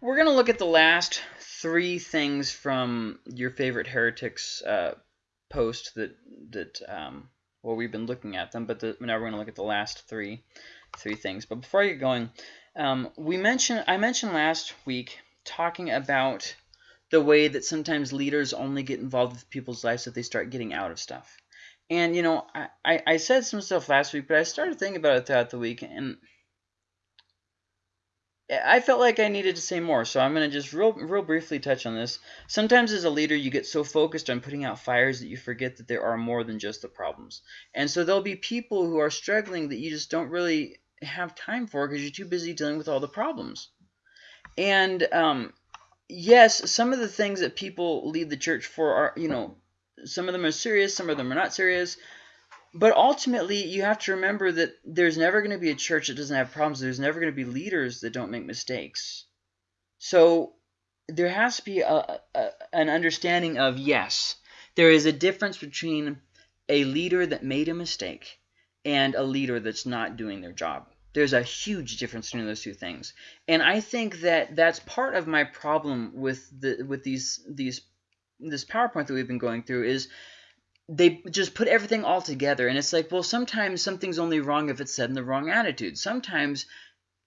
we're going to look at the last three things from your favorite heretics uh, post that that um, well we've been looking at them, but the, now we're going to look at the last three three things. But before I get going, um, we mentioned I mentioned last week talking about the way that sometimes leaders only get involved with people's lives if they start getting out of stuff. And you know, I, I, I said some stuff last week, but I started thinking about it throughout the week, and I felt like I needed to say more, so I'm going to just real, real briefly touch on this. Sometimes as a leader, you get so focused on putting out fires that you forget that there are more than just the problems. And so there'll be people who are struggling that you just don't really have time for because you're too busy dealing with all the problems. And um, yes, some of the things that people leave the church for are, you know, some of them are serious, some of them are not serious. But ultimately, you have to remember that there's never going to be a church that doesn't have problems. There's never going to be leaders that don't make mistakes. So there has to be a, a, an understanding of, yes, there is a difference between a leader that made a mistake and a leader that's not doing their job. There's a huge difference between those two things. And I think that that's part of my problem with the with these these this PowerPoint that we've been going through is they just put everything all together and it's like well sometimes something's only wrong if it's said in the wrong attitude. Sometimes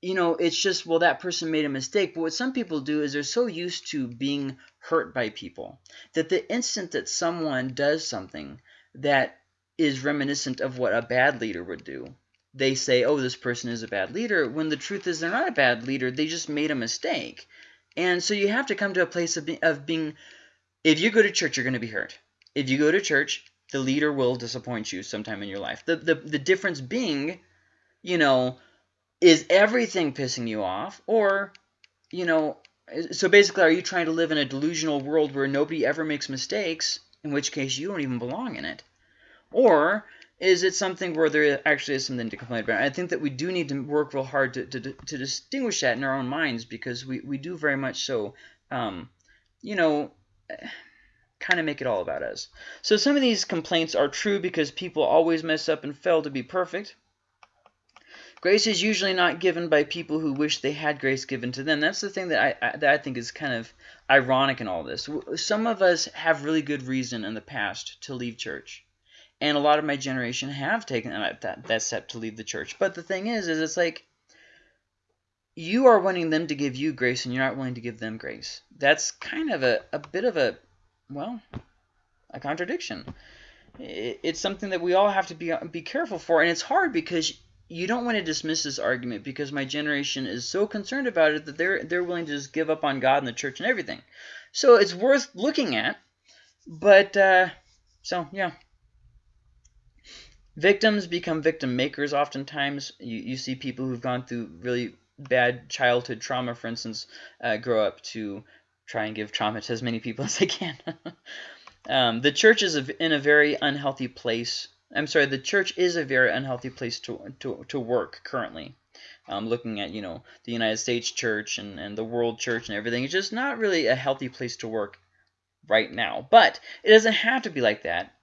you know it's just well that person made a mistake. But what some people do is they're so used to being hurt by people that the instant that someone does something that is reminiscent of what a bad leader would do they say oh this person is a bad leader when the truth is they're not a bad leader they just made a mistake. And so you have to come to a place of, be, of being if you go to church you're going to be hurt. If you go to church the leader will disappoint you sometime in your life. The, the, the difference being, you know, is everything pissing you off? Or, you know, so basically, are you trying to live in a delusional world where nobody ever makes mistakes, in which case you don't even belong in it? Or is it something where there actually is something to complain about? I think that we do need to work real hard to, to, to distinguish that in our own minds because we, we do very much so, um, you know kind of make it all about us. So some of these complaints are true because people always mess up and fail to be perfect. Grace is usually not given by people who wish they had grace given to them. That's the thing that I, I, that I think is kind of ironic in all this. Some of us have really good reason in the past to leave church. And a lot of my generation have taken that, that, that step to leave the church. But the thing is, is it's like you are wanting them to give you grace and you're not willing to give them grace. That's kind of a, a bit of a well, a contradiction. It's something that we all have to be be careful for, and it's hard because you don't want to dismiss this argument because my generation is so concerned about it that they're they're willing to just give up on God and the church and everything. So it's worth looking at, but uh, so yeah. Victims become victim makers oftentimes. You, you see people who've gone through really bad childhood trauma, for instance, uh, grow up to try and give trauma to as many people as I can. um, the church is in a very unhealthy place. I'm sorry, the church is a very unhealthy place to, to, to work currently. Um, looking at, you know, the United States church and, and the world church and everything. It's just not really a healthy place to work right now. But it doesn't have to be like that.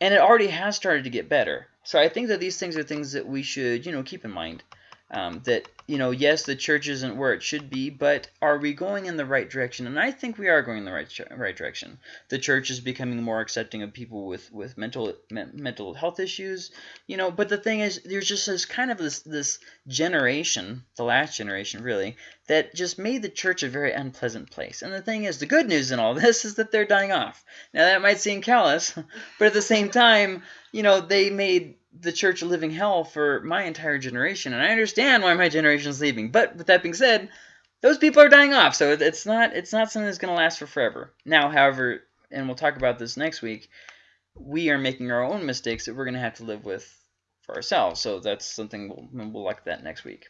And it already has started to get better. So I think that these things are things that we should, you know, keep in mind. Um, that you know, yes, the church isn't where it should be, but are we going in the right direction? And I think we are going in the right right direction. The church is becoming more accepting of people with with mental me mental health issues, you know. But the thing is, there's just this kind of this this generation, the last generation really, that just made the church a very unpleasant place. And the thing is, the good news in all this is that they're dying off. Now that might seem callous, but at the same time, you know, they made the church living hell for my entire generation, and I understand why my generation is leaving. But with that being said, those people are dying off, so it's not it's not something that's going to last for forever. Now, however, and we'll talk about this next week, we are making our own mistakes that we're going to have to live with for ourselves. So that's something we'll, we'll look at that next week.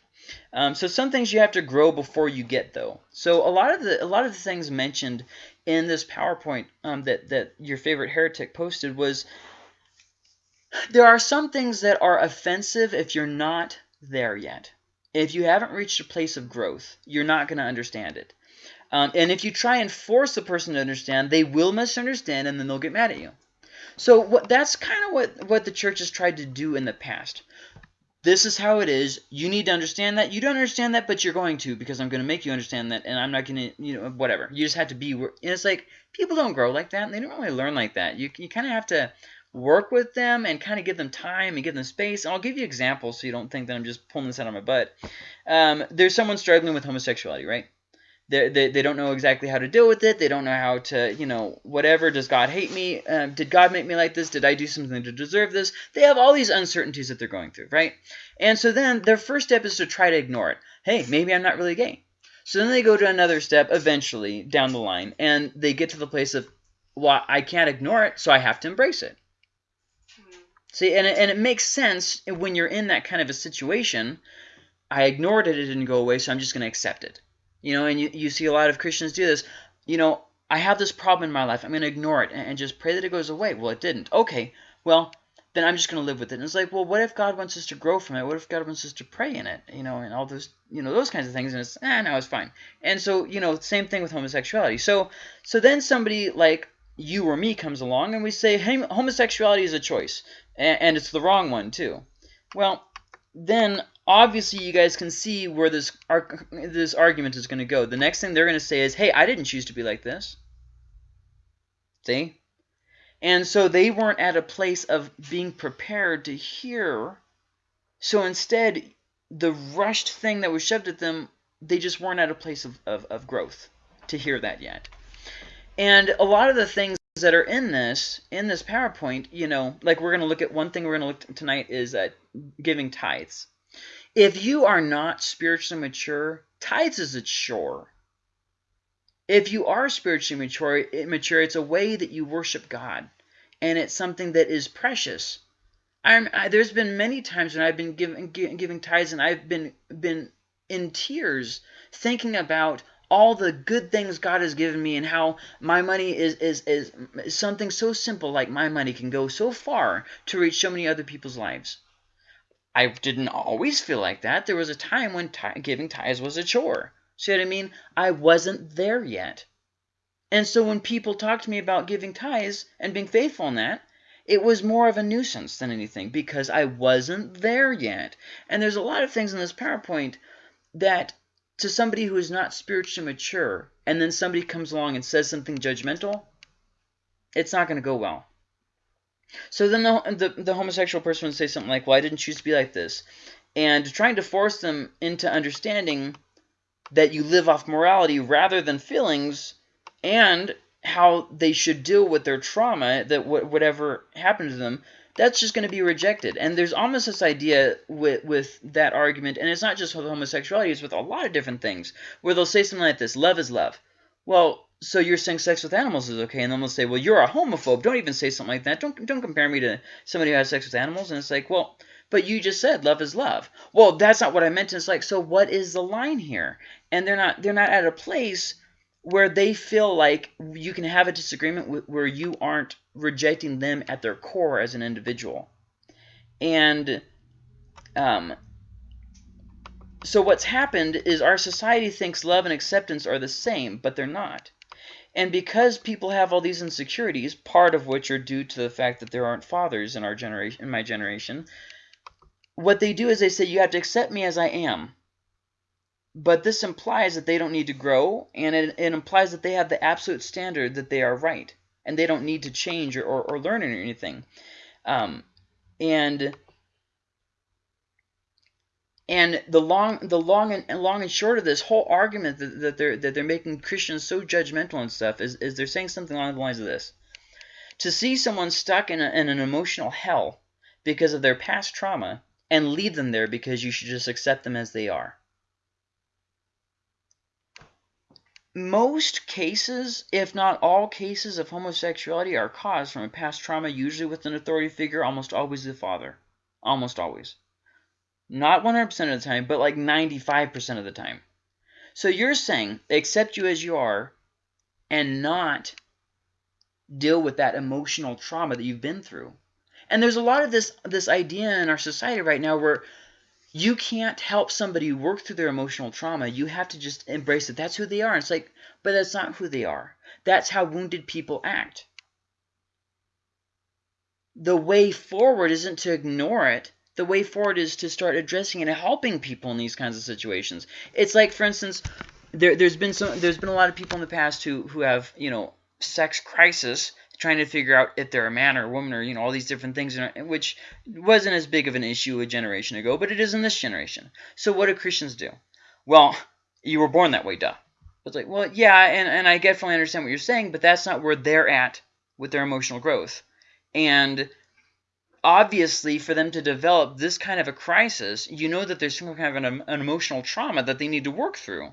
Um, so some things you have to grow before you get though. So a lot of the a lot of the things mentioned in this PowerPoint um, that that your favorite heretic posted was there are some things that are offensive if you're not there yet. If you haven't reached a place of growth, you're not going to understand it. Um, and if you try and force a person to understand, they will misunderstand and then they'll get mad at you. So what, that's kind of what, what the church has tried to do in the past. this is how it is. You need to understand that. You don't understand that, but you're going to because I'm going to make you understand that, and I'm not going to, you know, whatever. You just have to be. And it's like people don't grow like that. And they don't really learn like that. You you kind of have to work with them and kind of give them time and give them space. And I'll give you examples so you don't think that I'm just pulling this out of my butt. Um, there's someone struggling with homosexuality, right? They, they, they don't know exactly how to deal with it. They don't know how to, you know, whatever. Does God hate me? Uh, did God make me like this? Did I do something to deserve this? They have all these uncertainties that they're going through, right? And so then their first step is to try to ignore it. Hey, maybe I'm not really gay. So then they go to another step eventually down the line, and they get to the place of, well, I can't ignore it, so I have to embrace it. See, and it, and it makes sense when you're in that kind of a situation. I ignored it, it didn't go away, so I'm just going to accept it. You know, and you, you see a lot of Christians do this. You know, I have this problem in my life. I'm going to ignore it and, and just pray that it goes away. Well, it didn't. Okay, well, then I'm just going to live with it. And it's like, well, what if God wants us to grow from it? What if God wants us to pray in it? You know, and all those, you know, those kinds of things. And it's, ah, no, it's fine. And so, you know, same thing with homosexuality. So, so then somebody like you or me comes along and we say, hey, homosexuality is a choice. And, and it's the wrong one, too. Well, then obviously you guys can see where this this argument is going to go. The next thing they're going to say is, hey, I didn't choose to be like this. See? And so they weren't at a place of being prepared to hear. So instead, the rushed thing that was shoved at them, they just weren't at a place of, of, of growth to hear that yet. And a lot of the things that are in this in this PowerPoint, you know, like we're going to look at one thing we're going to look tonight is uh, giving tithes. If you are not spiritually mature, tithes is a chore. If you are spiritually mature, mature, it's a way that you worship God, and it's something that is precious. I'm, I, there's been many times when I've been giving giving tithes, and I've been been in tears thinking about all the good things God has given me and how my money is, is, is, something so simple like my money can go so far to reach so many other people's lives. I didn't always feel like that. There was a time when giving tithes was a chore. See what I mean? I wasn't there yet. And so when people talk to me about giving tithes and being faithful in that, it was more of a nuisance than anything because I wasn't there yet. And there's a lot of things in this PowerPoint that to somebody who is not spiritually mature and then somebody comes along and says something judgmental, it's not going to go well. So then the, the, the homosexual person would say something like, well, I didn't choose to be like this. And trying to force them into understanding that you live off morality rather than feelings and how they should deal with their trauma, that whatever happened to them, that's just going to be rejected. And there's almost this idea with, with that argument, and it's not just with homosexuality, it's with a lot of different things, where they'll say something like this, love is love. Well, so you're saying sex with animals is okay, and then they'll say, well, you're a homophobe. Don't even say something like that. Don't don't compare me to somebody who has sex with animals. And it's like, well, but you just said love is love. Well, that's not what I meant. And it's like, so what is the line here? And they're not they're not at a place where they feel like you can have a disagreement where you aren't rejecting them at their core as an individual. And um, so what's happened is our society thinks love and acceptance are the same, but they're not. And because people have all these insecurities, part of which are due to the fact that there aren't fathers in our generation, in my generation, what they do is they say, you have to accept me as I am. But this implies that they don't need to grow, and it, it implies that they have the absolute standard that they are right, and they don't need to change or, or, or learn anything. Um, and and the long, the long and long and short of this whole argument that, that they're that they're making Christians so judgmental and stuff is, is they're saying something along the lines of this: to see someone stuck in, a, in an emotional hell because of their past trauma and leave them there because you should just accept them as they are. Most cases, if not all cases of homosexuality are caused from a past trauma, usually with an authority figure, almost always the father. Almost always. Not 100% of the time, but like 95% of the time. So you're saying accept you as you are and not deal with that emotional trauma that you've been through. And there's a lot of this this idea in our society right now where you can't help somebody work through their emotional trauma. You have to just embrace it. That's who they are. And it's like, but that's not who they are. That's how wounded people act. The way forward isn't to ignore it the way forward is to start addressing and helping people in these kinds of situations. It's like, for instance, there, there's been some, there's been a lot of people in the past who who have you know sex crisis, trying to figure out if they're a man or a woman or you know all these different things, which wasn't as big of an issue a generation ago, but it is in this generation. So what do Christians do? Well, you were born that way, duh. It's like, well, yeah, and, and I definitely understand what you're saying, but that's not where they're at with their emotional growth. And obviously, for them to develop this kind of a crisis, you know that there's some kind of an, an emotional trauma that they need to work through.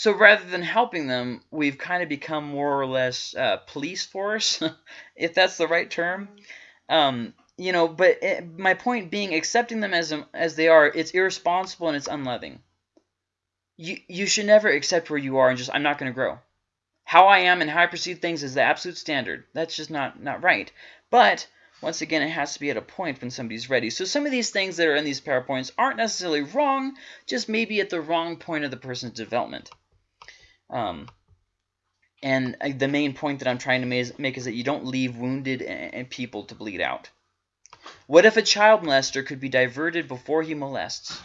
So rather than helping them, we've kind of become more or less uh, police force, if that's the right term. Um, you know, but it, my point being, accepting them as as they are, it's irresponsible and it's unloving. You you should never accept where you are and just I'm not going to grow. How I am and how I perceive things is the absolute standard. That's just not not right. But once again, it has to be at a point when somebody's ready. So some of these things that are in these PowerPoints aren't necessarily wrong, just maybe at the wrong point of the person's development. Um, and the main point that I'm trying to make is that you don't leave wounded people to bleed out. What if a child molester could be diverted before he molests?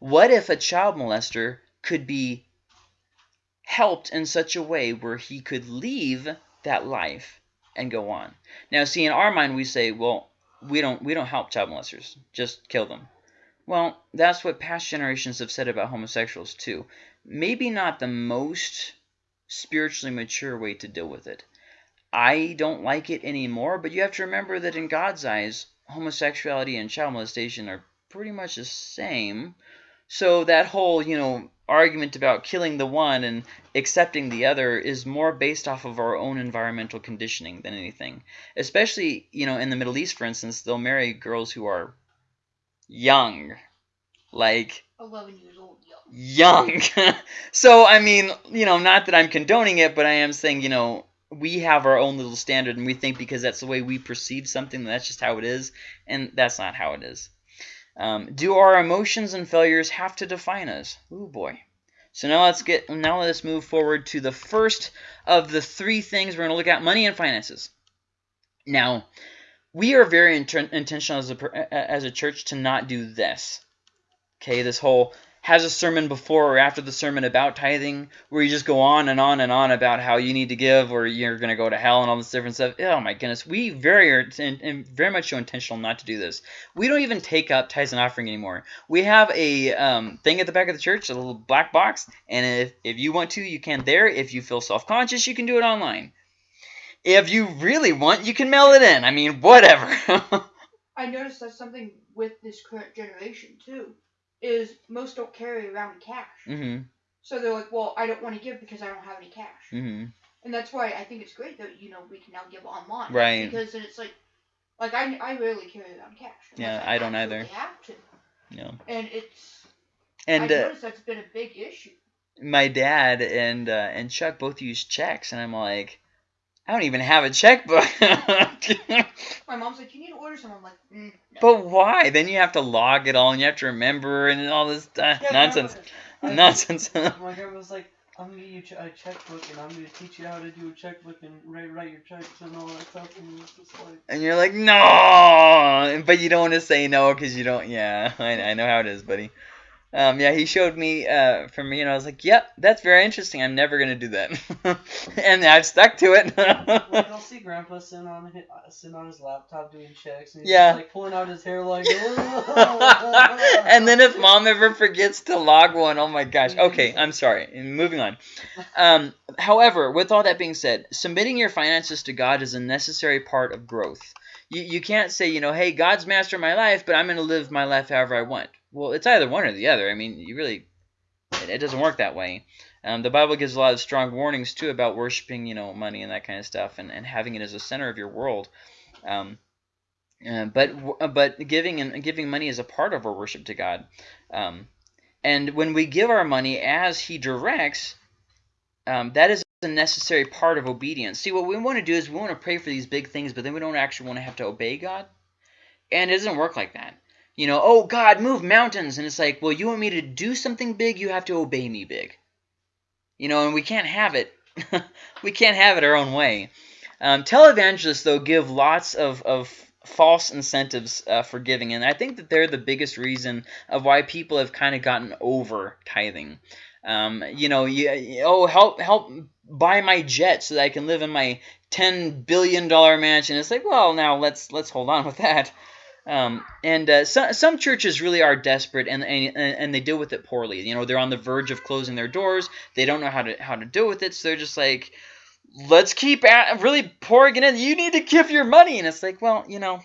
What if a child molester could be helped in such a way where he could leave that life and go on? Now, see, in our mind, we say, well, we don't we don't help child molesters, just kill them. Well, that's what past generations have said about homosexuals too maybe not the most spiritually mature way to deal with it. I don't like it anymore, but you have to remember that in God's eyes, homosexuality and child molestation are pretty much the same. So that whole, you know, argument about killing the one and accepting the other is more based off of our own environmental conditioning than anything. Especially, you know, in the Middle East, for instance, they'll marry girls who are young, like 11 years old young. so, I mean, you know, not that I'm condoning it, but I am saying, you know, we have our own little standard and we think because that's the way we perceive something, that's just how it is. And that's not how it is. Um, do our emotions and failures have to define us? Oh boy. So now let's get now let's move forward to the first of the three things we're going to look at: money and finances. Now, we are very intentional as a as a church to not do this. Okay, this whole has a sermon before or after the sermon about tithing where you just go on and on and on about how you need to give or you're going to go to hell and all this different stuff. Oh my goodness, we very are and very much so intentional not to do this. We don't even take up tithes and offering anymore. We have a um, thing at the back of the church, a little black box, and if, if you want to, you can there. If you feel self-conscious, you can do it online. If you really want, you can mail it in. I mean, whatever. I noticed that's something with this current generation too is most don't carry around cash. Mm-hmm. So they're like, well, I don't want to give because I don't have any cash. Mm-hmm. And that's why I think it's great that you know we can now give online. Right. Because then it's like, like I, I rarely carry around cash. Yeah, I, I don't either. Have to. Yeah. And it's. And I uh, noticed that's been a big issue. My dad and uh, and Chuck both use checks, and I'm like, I don't even have a checkbook. My mom's like, you need to order some. I'm like, mm, no. But why? Then you have to log it all, and you have to remember, and all this uh, yeah, nonsense. I, nonsense. my grandma was like, I'm gonna get you a checkbook, and I'm gonna teach you how to do a checkbook and write write your checks and all that stuff. And it's just like. And you're like, no, but you don't want to say no because you don't. Yeah, I, I know how it is, buddy. Um, yeah, he showed me uh, for me, and I was like, "Yep, that's very interesting. I'm never gonna do that," and I've stuck to it. like, I'll see Grandpa sitting on his, uh, sitting on his laptop doing checks, and he's yeah. just, like pulling out his hair like. and then if Mom ever forgets to log one, oh my gosh. Okay, I'm sorry. Moving on. Um, however, with all that being said, submitting your finances to God is a necessary part of growth. You you can't say, you know, hey, God's master of my life, but I'm gonna live my life however I want well, it's either one or the other. I mean, you really, it, it doesn't work that way. Um, the Bible gives a lot of strong warnings too about worshiping, you know, money and that kind of stuff, and, and having it as a center of your world. Um, uh, but but giving and giving money is a part of our worship to God. Um, and when we give our money as He directs, um, that is a necessary part of obedience. See, what we want to do is we want to pray for these big things, but then we don't actually want to have to obey God. And it doesn't work like that you know, oh God, move mountains. And it's like, well, you want me to do something big, you have to obey me big. You know, and we can't have it. we can't have it our own way. Um, televangelists, though, give lots of, of false incentives uh, for giving, and I think that they're the biggest reason of why people have kind of gotten over tithing. Um, you know, you, oh help help buy my jet so that I can live in my ten billion dollar mansion. It's like, well, now let's let's hold on with that. Um, and uh, some some churches really are desperate, and, and and they deal with it poorly. You know, they're on the verge of closing their doors. They don't know how to how to deal with it, so they're just like, let's keep at, really pouring it in. You need to give your money, and it's like, well, you know,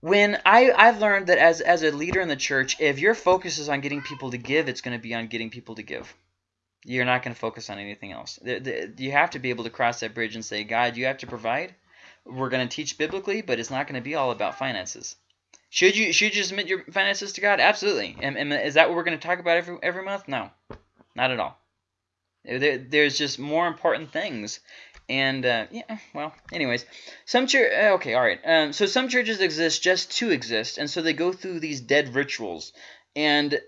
when I I've learned that as as a leader in the church, if your focus is on getting people to give, it's going to be on getting people to give. You're not going to focus on anything else. You have to be able to cross that bridge and say, God, you have to provide we're going to teach biblically, but it's not going to be all about finances. Should you should you submit your finances to God? Absolutely. And, and is that what we're going to talk about every every month? No, not at all. There, there's just more important things. And uh, yeah, well, anyways, some church. Uh, okay, all right. Um, so some churches exist just to exist, and so they go through these dead rituals, and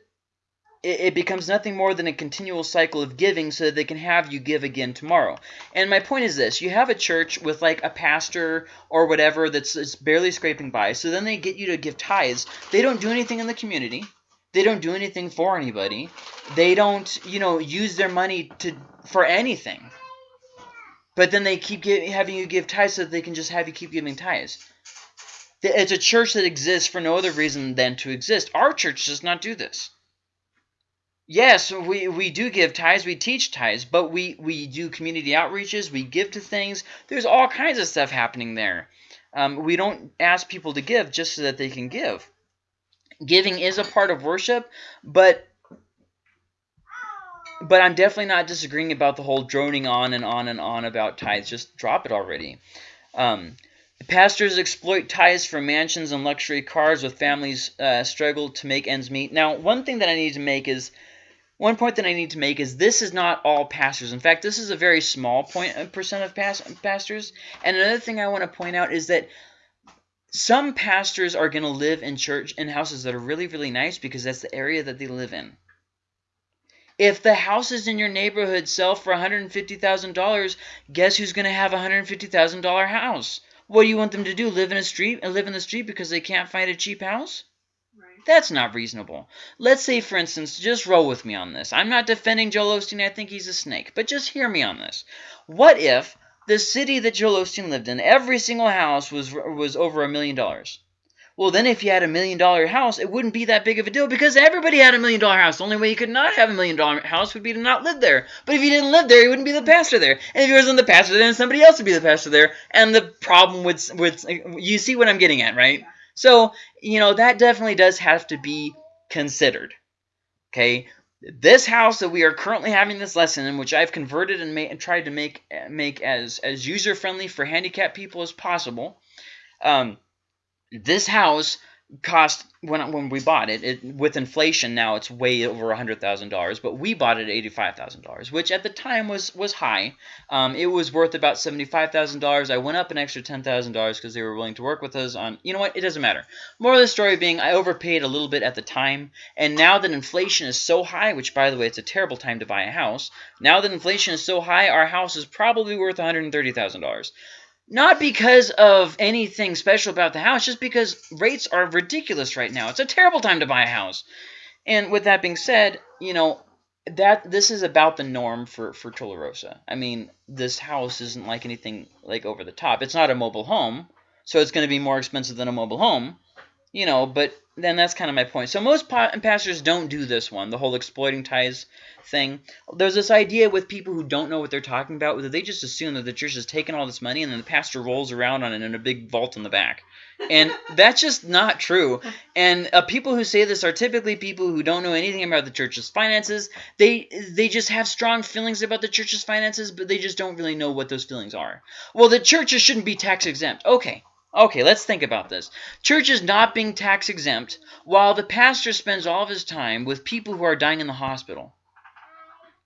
it, it becomes nothing more than a continual cycle of giving so that they can have you give again tomorrow. And my point is this you have a church with like a pastor or whatever that's, that's barely scraping by, so then they get you to give tithes. They don't do anything in the community. They don't do anything for anybody. They don't, you know, use their money to for anything. But then they keep give, having you give tithes so that they can just have you keep giving tithes. It's a church that exists for no other reason than to exist. Our church does not do this. Yes, we, we do give tithes, we teach tithes, but we, we do community outreaches, we give to things. There's all kinds of stuff happening there. Um, we don't ask people to give just so that they can give. Giving is a part of worship, but but I'm definitely not disagreeing about the whole droning on and on and on about tithes. Just drop it already. Um, pastors exploit tithes for mansions and luxury cars with families uh, struggle to make ends meet. Now, one thing that I need to make is one point that I need to make is this is not all pastors. In fact, this is a very small uh, percent of pastors. And another thing I want to point out is that some pastors are going to live in church in houses that are really, really nice because that's the area that they live in. If the houses in your neighborhood sell for $150,000, guess who's going to have a $150,000 house? What do you want them to do? Live in a street and live in the street because they can't find a cheap house? That's not reasonable. Let's say, for instance, just roll with me on this. I'm not defending Joel Osteen. I think he's a snake. But just hear me on this. What if the city that Joel Osteen lived in, every single house was was over a million dollars? Well, then if you had a million dollar house, it wouldn't be that big of a deal because everybody had a million dollar house. The only way you could not have a million dollar house would be to not live there. But if you didn't live there, you wouldn't be the pastor there. And if you wasn't the pastor, then somebody else would be the pastor there. And the problem with, with you see what I'm getting at, right? So, you know, that definitely does have to be considered. Okay, this house that we are currently having this lesson in, which I've converted and, made, and tried to make make as as user friendly for handicapped people as possible. Um, this house cost when when we bought it, it with inflation now it's way over a hundred thousand dollars but we bought it at eighty five thousand dollars which at the time was was high. Um, it was worth about seventy five thousand dollars. I went up an extra ten thousand dollars because they were willing to work with us on you know what? It doesn't matter. More of the story being I overpaid a little bit at the time and now that inflation is so high which by the way it's a terrible time to buy a house now that inflation is so high our house is probably worth one hundred thirty thousand dollars not because of anything special about the house, just because rates are ridiculous right now. It's a terrible time to buy a house. And with that being said, you know, that this is about the norm for for Tularosa. I mean, this house isn't like anything like over the top. It's not a mobile home, so it's going to be more expensive than a mobile home, you know. But then that's kind of my point. So most pastors don't do this one, the whole exploiting tithes thing. There's this idea with people who don't know what they're talking about, that they just assume that the church has taken all this money and then the pastor rolls around on it in a big vault in the back. And that's just not true. And uh, people who say this are typically people who don't know anything about the church's finances. They they just have strong feelings about the church's finances, but they just don't really know what those feelings are. Well, the churches shouldn't be tax exempt. Okay, Okay, let's think about this. Church is not being tax exempt while the pastor spends all of his time with people who are dying in the hospital.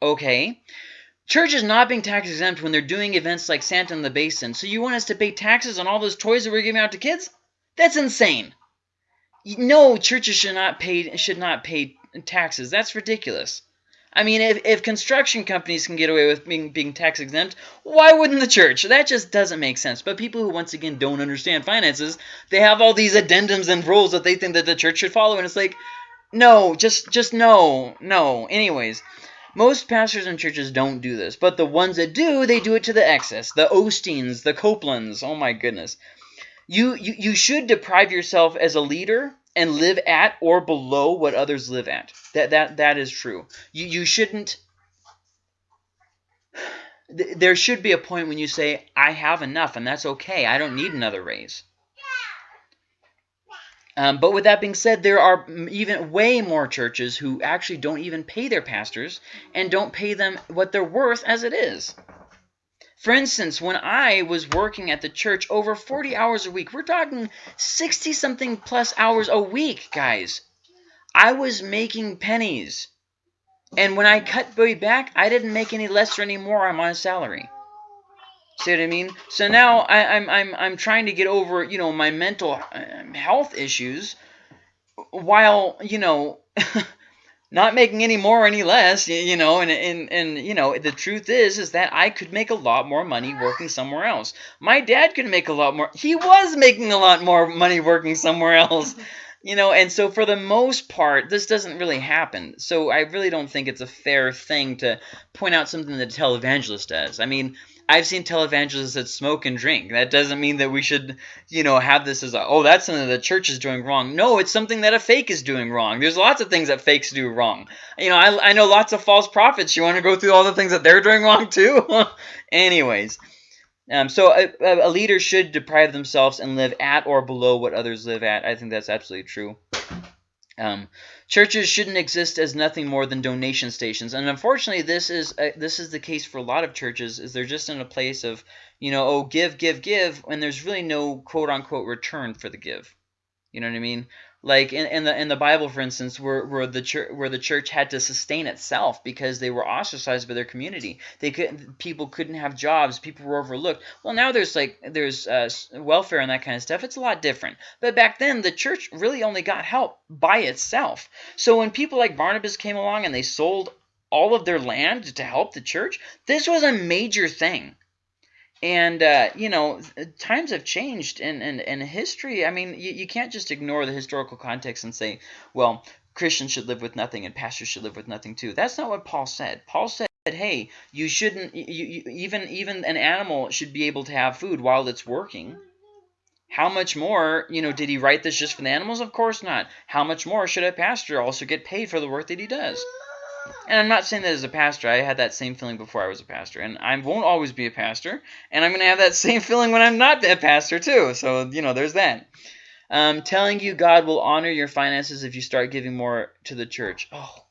Okay. Church is not being tax exempt when they're doing events like Santa in the Basin. So you want us to pay taxes on all those toys that we're giving out to kids? That's insane. No, churches should not pay should not pay taxes. That's ridiculous. I mean, if, if construction companies can get away with being, being tax exempt, why wouldn't the church? That just doesn't make sense. But people who, once again, don't understand finances, they have all these addendums and rules that they think that the church should follow. And it's like, no, just just no, no. Anyways, most pastors and churches don't do this. But the ones that do, they do it to the excess. The Osteens, the Copelands, oh my goodness. You, you, you should deprive yourself as a leader and live at or below what others live at. That that that is true. You you shouldn't there should be a point when you say I have enough and that's okay. I don't need another raise. Um, but with that being said, there are even way more churches who actually don't even pay their pastors and don't pay them what they're worth as it is. For instance, when I was working at the church over 40 hours a week, we're talking 60 something plus hours a week, guys. I was making pennies. And when I cut way back, I didn't make any less or any more on my salary. See what I mean? So now I, am I'm, I'm I'm trying to get over you know my mental um, health issues, while you know not making any more or any less, you know, and, and, and, you know, the truth is, is that I could make a lot more money working somewhere else. My dad could make a lot more. He was making a lot more money working somewhere else, you know, and so for the most part, this doesn't really happen. So I really don't think it's a fair thing to point out something that a televangelist does. I mean, I've seen televangelists that smoke and drink. That doesn't mean that we should, you know, have this as a, oh, that's something the church is doing wrong. No, it's something that a fake is doing wrong. There's lots of things that fakes do wrong. You know, I, I know lots of false prophets. You want to go through all the things that they're doing wrong too? Anyways. Um, so a, a leader should deprive themselves and live at or below what others live at. I think that's absolutely true. Um, churches shouldn't exist as nothing more than donation stations, and unfortunately, this is uh, this is the case for a lot of churches. Is they're just in a place of you know, oh, give, give, give, and there's really no quote unquote return for the give. You know what I mean? Like in, in the in the Bible, for instance, where where the church where the church had to sustain itself because they were ostracized by their community. They could people couldn't have jobs. People were overlooked. Well, now there's like there's uh, welfare and that kind of stuff. It's a lot different. But back then, the church really only got help by itself. So when people like Barnabas came along and they sold all of their land to help the church, this was a major thing. And, uh, you know, times have changed and in, in history. I mean, you, you can't just ignore the historical context and say, well, Christians should live with nothing and pastors should live with nothing too. That's not what Paul said. Paul said, hey, you shouldn't, you, you, even, even an animal should be able to have food while it's working. How much more, you know, did he write this just for the animals? Of course not. How much more should a pastor also get paid for the work that he does? And I'm not saying that as a pastor. I had that same feeling before I was a pastor. And I won't always be a pastor. And I'm going to have that same feeling when I'm not a pastor, too. So, you know, there's that. Um, telling you God will honor your finances if you start giving more to the church. Oh,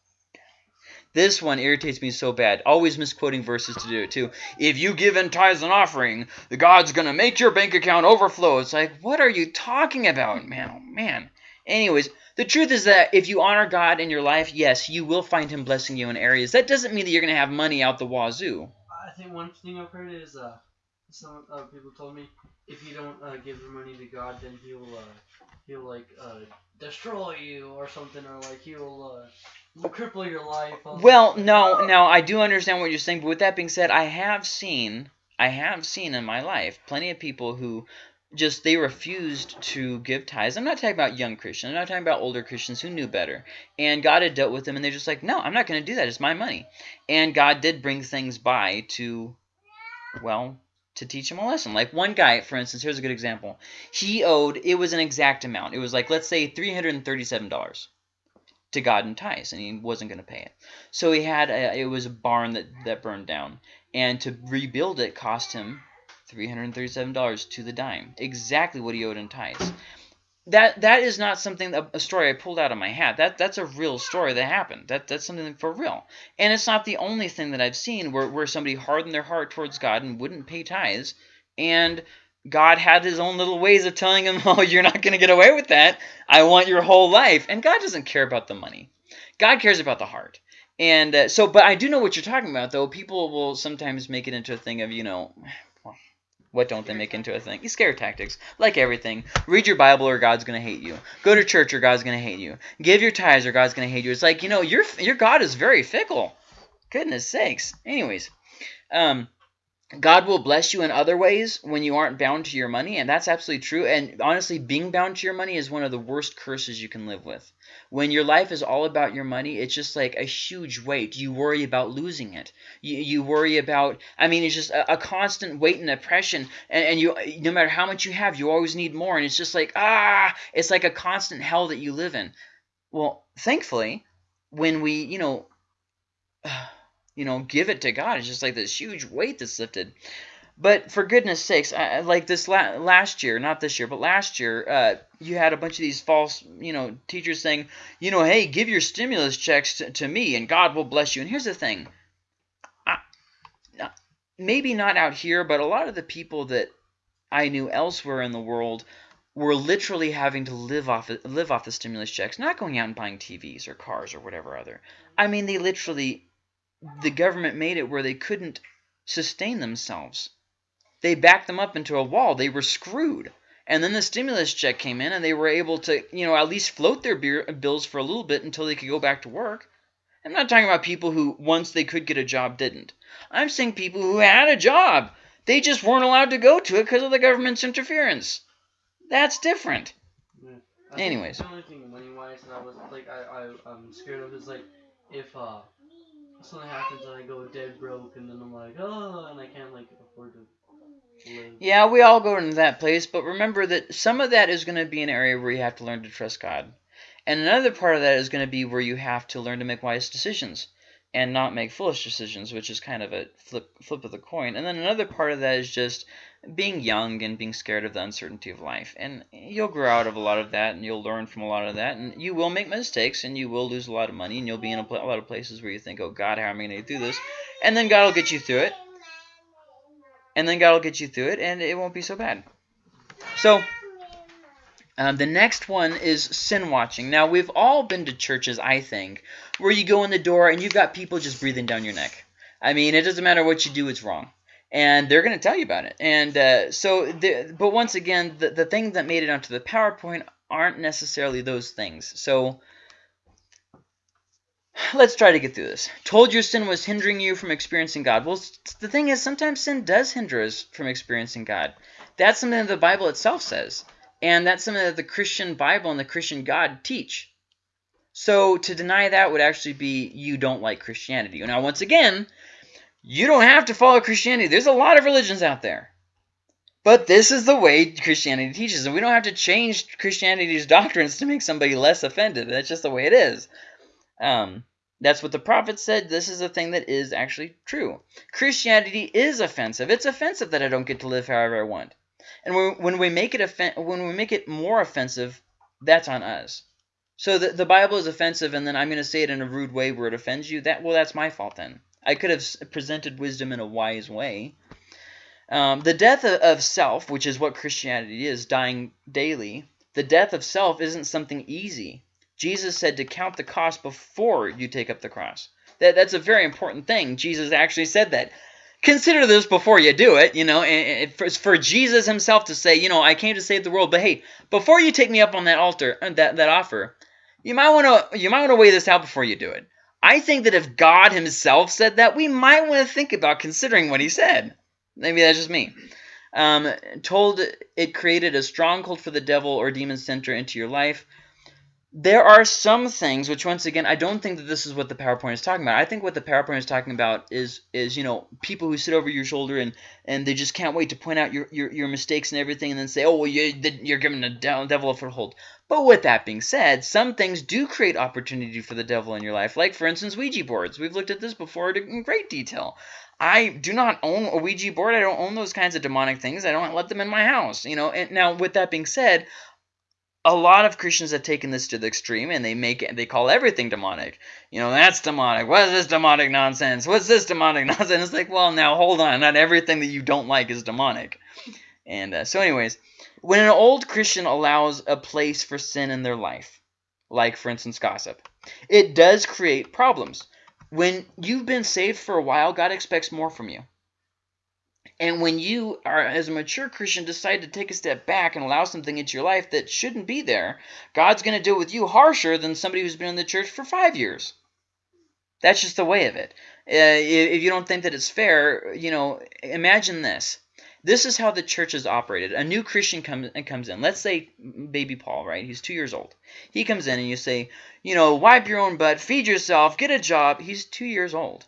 this one irritates me so bad. Always misquoting verses to do it too. If you give in tithes and offering, the God's going to make your bank account overflow. It's like, what are you talking about, man? Oh, man. Anyways, the truth is that if you honor God in your life, yes, you will find him blessing you in areas. That doesn't mean that you're going to have money out the wazoo. I think one thing I've heard is uh, some uh, people told me if you don't uh, give your money to God, then he'll uh, he'll like uh, destroy you or something, or like he'll uh, cripple your life. Well, no, no, I do understand what you're saying, but with that being said, I have seen I have seen in my life plenty of people who just they refused to give tithes. I'm not talking about young Christians. I'm not talking about older Christians who knew better. And God had dealt with them, and they're just like, no, I'm not going to do that. It's my money. And God did bring things by to, well, to teach him a lesson. Like one guy, for instance, here's a good example. He owed, it was an exact amount. It was like, let's say $337 to God in tithes, and he wasn't going to pay it. So he had, a, it was a barn that, that burned down. And to rebuild it cost him $337 to the dime. Exactly what he owed in tithes. That that is not something a story I pulled out of my hat. That that's a real story that happened. That that's something for real. And it's not the only thing that I've seen where where somebody hardened their heart towards God and wouldn't pay tithes and God had his own little ways of telling him, "Oh, you're not going to get away with that. I want your whole life." And God doesn't care about the money. God cares about the heart. And uh, so, but I do know what you're talking about, though. People will sometimes make it into a thing of, you know, what don't they make into a thing? Scare tactics. Like everything. Read your Bible or God's going to hate you. Go to church or God's going to hate you. Give your tithes or God's going to hate you. It's like, you know, your your God is very fickle. Goodness sakes. Anyways, um, God will bless you in other ways when you aren't bound to your money, and that's absolutely true. And honestly, being bound to your money is one of the worst curses you can live with. When your life is all about your money, it's just like a huge weight. You worry about losing it. You, you worry about, I mean, it's just a, a constant weight and oppression. And, and you, no matter how much you have, you always need more. And it's just like, ah, it's like a constant hell that you live in. Well, thankfully, when we, you know, you know, give it to God. It's just like this huge weight that's lifted. But for goodness sakes, I, like this la last year, not this year, but last year, uh, you had a bunch of these false, you know, teachers saying, you know, hey, give your stimulus checks to, to me and God will bless you. And here's the thing. I, maybe not out here, but a lot of the people that I knew elsewhere in the world were literally having to live off live off the stimulus checks, not going out and buying TVs or cars or whatever other. I mean, they literally the government made it where they couldn't sustain themselves. They backed them up into a wall. They were screwed. And then the stimulus check came in and they were able to, you know, at least float their beer, bills for a little bit until they could go back to work. I'm not talking about people who, once they could get a job, didn't. I'm saying people who had a job. They just weren't allowed to go to it because of the government's interference. That's different. Yeah. Anyways. the only thing money wise that I was like I, I I'm scared of is like if uh something happens and I go dead broke and then I'm like oh and I can't like afford to live. Yeah, we all go into that place, but remember that some of that is going to be an area where you have to learn to trust God. And another part of that is going to be where you have to learn to make wise decisions and not make foolish decisions, which is kind of a flip flip of the coin. And then another part of that is just being young and being scared of the uncertainty of life. And you'll grow out of a lot of that and you'll learn from a lot of that. And you will make mistakes and you will lose a lot of money and you'll be in a, a lot of places where you think, oh God, how am I going to get through this? And then God will get you through it. And then God will get you through it and it won't be so bad. So, um, the next one is sin watching. Now, we've all been to churches, I think, where you go in the door and you've got people just breathing down your neck. I mean, it doesn't matter what you do, it's wrong. And they're going to tell you about it. And uh, so, the, but once again, the, the things that made it onto the PowerPoint aren't necessarily those things. So, let's try to get through this. Told your sin was hindering you from experiencing God. Well, the thing is, sometimes sin does hinder us from experiencing God. That's something that the Bible itself says. And that's something that the Christian Bible and the Christian God teach. So to deny that would actually be you don't like Christianity. Now, once again, you don't have to follow Christianity. There's a lot of religions out there. But this is the way Christianity teaches. And we don't have to change Christianity's doctrines to make somebody less offended. That's just the way it is. Um, that's what the prophet said. This is a thing that is actually true. Christianity is offensive. It's offensive that I don't get to live however I want. And when, we make it when we make it more offensive, that's on us. So the, the Bible is offensive, and then I'm going to say it in a rude way where it offends you. That well, that's my fault then. I could have presented wisdom in a wise way. Um, the death of, of self, which is what Christianity is, dying daily. The death of self isn't something easy. Jesus said to count the cost before you take up the cross. That, that's a very important thing. Jesus actually said that consider this before you do it, you know, and for, for Jesus himself to say, you know, I came to save the world, but hey, before you take me up on that altar, uh, that, that offer, you might want to you might want to weigh this out before you do it. I think that if God himself said that, we might want to think about considering what he said. Maybe that's just me. Um, told it created a stronghold for the devil or demon center into your life there are some things which once again I don't think that this is what the PowerPoint is talking about. I think what the PowerPoint is talking about is is you know people who sit over your shoulder and and they just can't wait to point out your your, your mistakes and everything and then say oh well you, you're giving the devil a foothold. But with that being said, some things do create opportunity for the devil in your life. Like for instance Ouija boards. We've looked at this before in great detail. I do not own a Ouija board. I don't own those kinds of demonic things. I don't let them in my house. You know. And now with that being said, a lot of Christians have taken this to the extreme and they make it, they call everything demonic. You know, that's demonic. What is this demonic nonsense? What's this demonic nonsense? It's like, well, now hold on. Not everything that you don't like is demonic. And uh, so, anyways, when an old Christian allows a place for sin in their life, like for instance gossip, it does create problems. When you've been saved for a while, God expects more from you. And when you are, as a mature Christian, decide to take a step back and allow something into your life that shouldn't be there, God's going to deal with you harsher than somebody who's been in the church for five years. That's just the way of it. Uh, if you don't think that it's fair, you know, imagine this. This is how the church is operated. A new Christian comes comes in. Let's say baby Paul, right? He's two years old. He comes in and you say, you know, wipe your own butt, feed yourself, get a job. He's two years old.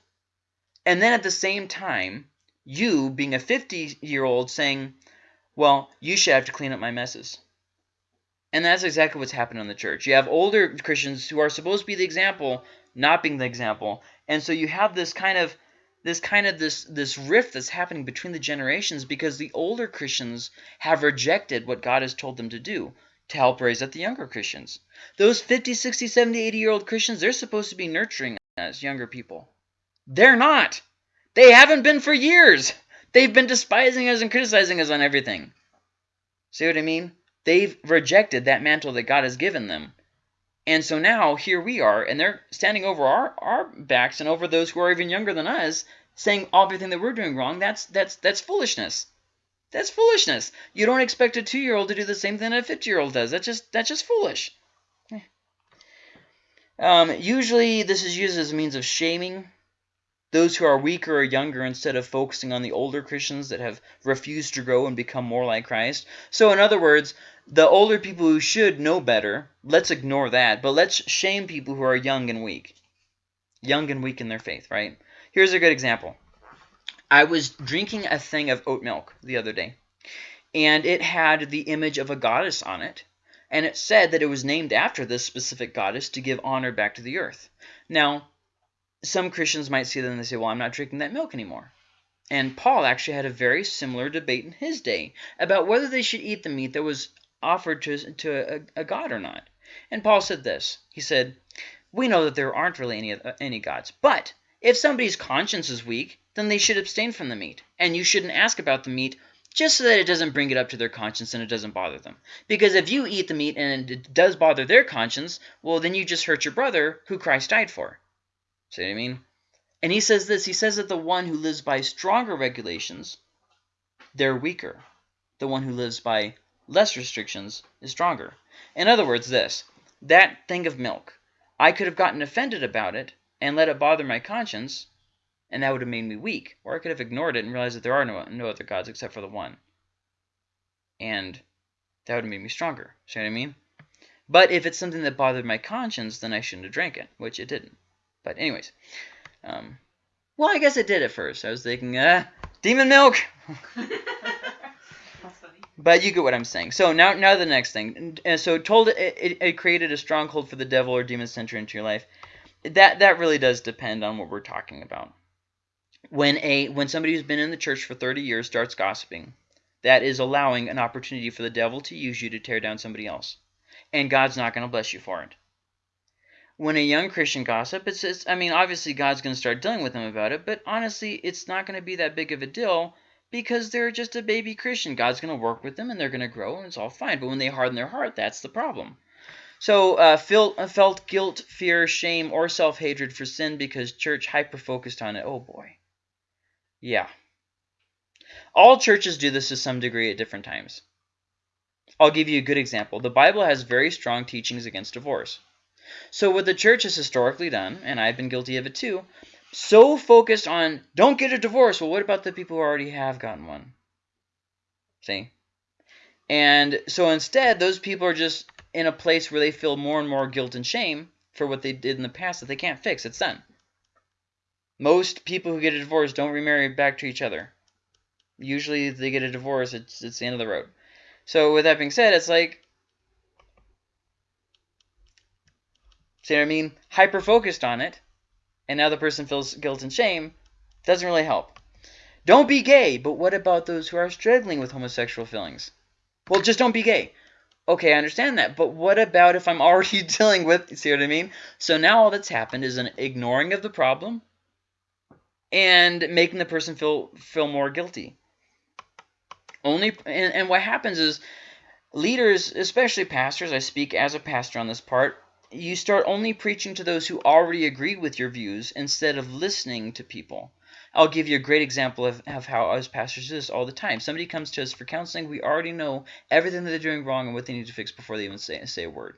And then at the same time, you, being a 50 year old, saying, well, you should have to clean up my messes. And that's exactly what's happened in the church. You have older Christians who are supposed to be the example, not being the example. And so you have this kind of this kind of this this rift that's happening between the generations because the older Christians have rejected what God has told them to do to help raise up the younger Christians. Those 50, 60, 70, 80 year old Christians, they're supposed to be nurturing us younger people. They're not. They haven't been for years. They've been despising us and criticizing us on everything. See what I mean? They've rejected that mantle that God has given them. And so now here we are, and they're standing over our, our backs and over those who are even younger than us, saying all everything that we're doing wrong. That's that's that's foolishness. That's foolishness. You don't expect a two-year-old to do the same thing that a 50-year-old does. That's just that's just foolish. Um, usually this is used as a means of shaming those who are weaker or younger instead of focusing on the older Christians that have refused to grow and become more like Christ. So in other words, the older people who should know better, let's ignore that, but let's shame people who are young and weak. Young and weak in their faith, right? Here's a good example. I was drinking a thing of oat milk the other day, and it had the image of a goddess on it, and it said that it was named after this specific goddess to give honor back to the earth. Now, some Christians might see that and they say, well, I'm not drinking that milk anymore. And Paul actually had a very similar debate in his day about whether they should eat the meat that was offered to, to a, a god or not. And Paul said this. He said, we know that there aren't really any, any gods, but if somebody's conscience is weak, then they should abstain from the meat. And you shouldn't ask about the meat just so that it doesn't bring it up to their conscience and it doesn't bother them. Because if you eat the meat and it does bother their conscience, well, then you just hurt your brother who Christ died for. See what I mean? And he says this, he says that the one who lives by stronger regulations, they're weaker. The one who lives by less restrictions is stronger. In other words, this, that thing of milk, I could have gotten offended about it and let it bother my conscience, and that would have made me weak. Or I could have ignored it and realized that there are no, no other gods except for the one. And that would have made me stronger. See what I mean? But if it's something that bothered my conscience, then I shouldn't have drank it, which it didn't. But anyways, um, well, I guess it did at first. I was thinking, uh, demon milk. but you get what I'm saying. So now, now the next thing. And so told it, it, it created a stronghold for the devil or demon to enter into your life. That that really does depend on what we're talking about. When a when somebody who's been in the church for 30 years starts gossiping, that is allowing an opportunity for the devil to use you to tear down somebody else. And God's not going to bless you for it when a young Christian gossip, it's, it's I mean, obviously God's going to start dealing with them about it, but honestly, it's not going to be that big of a deal because they're just a baby Christian. God's going to work with them and they're going to grow and it's all fine. But when they harden their heart, that's the problem. So uh, felt, uh, felt guilt, fear, shame, or self-hatred for sin because church hyper-focused on it. Oh boy. Yeah. All churches do this to some degree at different times. I'll give you a good example. The Bible has very strong teachings against divorce. So what the church has historically done, and I've been guilty of it too, so focused on don't get a divorce. Well, what about the people who already have gotten one? See? And so instead, those people are just in a place where they feel more and more guilt and shame for what they did in the past that they can't fix. It's done. Most people who get a divorce don't remarry back to each other. Usually, if they get a divorce, it's it's the end of the road. So with that being said, it's like See what I mean? Hyper focused on it, and now the person feels guilt and shame. Doesn't really help. Don't be gay, but what about those who are struggling with homosexual feelings? Well, just don't be gay. Okay, I understand that, but what about if I'm already dealing with, see what I mean? So now all that's happened is an ignoring of the problem and making the person feel feel more guilty. Only and, and what happens is leaders, especially pastors, I speak as a pastor on this part, you start only preaching to those who already agree with your views instead of listening to people. I'll give you a great example of, of how us pastors do this all the time. Somebody comes to us for counseling. We already know everything that they're doing wrong and what they need to fix before they even say, say a word.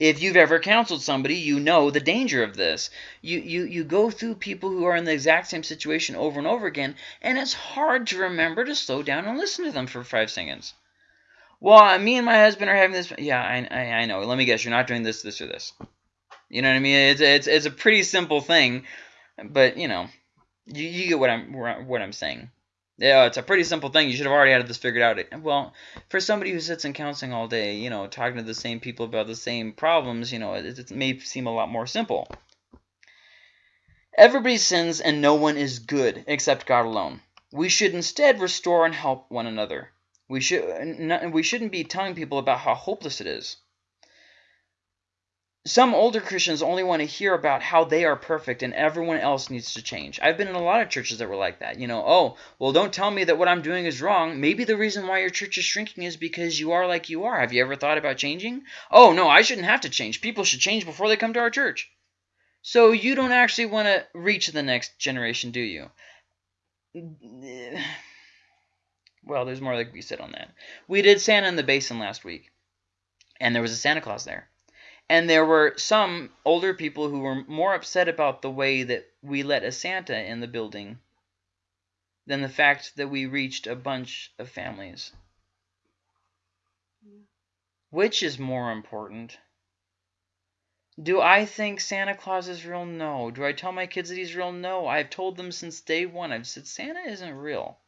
If you've ever counseled somebody, you know the danger of this. You, you, you go through people who are in the exact same situation over and over again, and it's hard to remember to slow down and listen to them for five seconds. Well, uh, me and my husband are having this. Yeah, I, I, I know. Let me guess. You're not doing this, this, or this. You know what I mean? It's, it's, it's a pretty simple thing, but, you know, you, you get what I'm, what I'm saying. Yeah, it's a pretty simple thing. You should have already had this figured out. Well, for somebody who sits in counseling all day, you know, talking to the same people about the same problems, you know, it, it may seem a lot more simple. Everybody sins and no one is good except God alone. We should instead restore and help one another. We should we shouldn't be telling people about how hopeless it is. Some older Christians only want to hear about how they are perfect and everyone else needs to change. I've been in a lot of churches that were like that. You know, oh, well, don't tell me that what I'm doing is wrong. Maybe the reason why your church is shrinking is because you are like you are. Have you ever thought about changing? Oh, no, I shouldn't have to change. People should change before they come to our church. So you don't actually want to reach the next generation, do you? Well, there's more that could be said on that. We did Santa in the Basin last week, and there was a Santa Claus there. And there were some older people who were more upset about the way that we let a Santa in the building than the fact that we reached a bunch of families. Which is more important? Do I think Santa Claus is real? No. Do I tell my kids that he's real? No. I've told them since day one. I've said Santa isn't real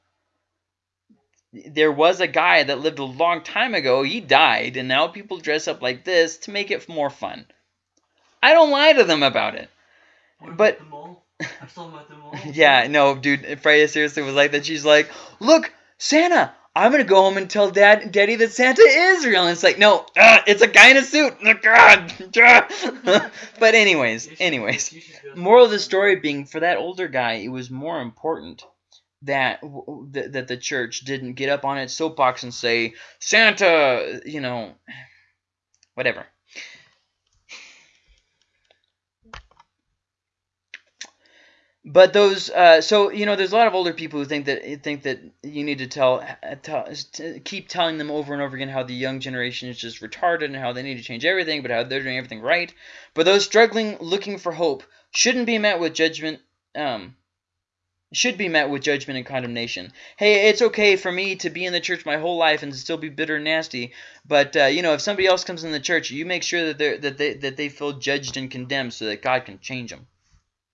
there was a guy that lived a long time ago. He died, and now people dress up like this to make it more fun. I don't lie to them about it. What but I saw him at the mall. yeah, no, dude. Freya seriously was like that. She's like, "Look, Santa, I'm gonna go home and tell Dad, Daddy that Santa is real." And it's like, no, uh, it's a guy in a suit. But anyways, anyways, moral of the story being for that older guy, it was more important that that the church didn't get up on its soapbox and say Santa, you know, whatever. But those, uh, so you know, there's a lot of older people who think that think that you need to tell, tell keep telling them over and over again how the young generation is just retarded and how they need to change everything, but how they're doing everything right. But those struggling, looking for hope, shouldn't be met with judgment. Um, should be met with judgment and condemnation. Hey, it's okay for me to be in the church my whole life and still be bitter and nasty, but uh, you know, if somebody else comes in the church, you make sure that they that they that they feel judged and condemned so that God can change them.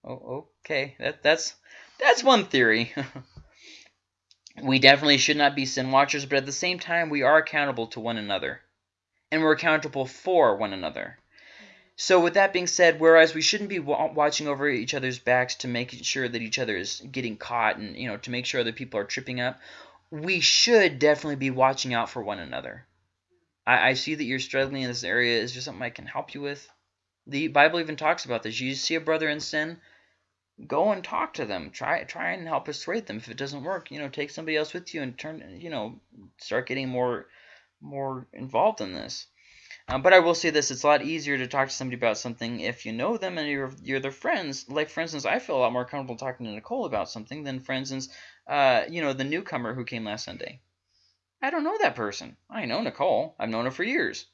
Oh, okay, that that's that's one theory. we definitely should not be sin watchers, but at the same time, we are accountable to one another, and we're accountable for one another. So with that being said, whereas we shouldn't be watching over each other's backs to make sure that each other is getting caught and you know to make sure other people are tripping up, we should definitely be watching out for one another. I, I see that you're struggling in this area. Is there something I can help you with? The Bible even talks about this. You see a brother in sin, go and talk to them. Try try and help persuade them. If it doesn't work, you know, take somebody else with you and turn you know start getting more more involved in this. Um, but I will say this: it's a lot easier to talk to somebody about something if you know them and you're you're their friends. Like for instance, I feel a lot more comfortable talking to Nicole about something than, for instance, uh, you know, the newcomer who came last Sunday. I don't know that person. I know Nicole. I've known her for years.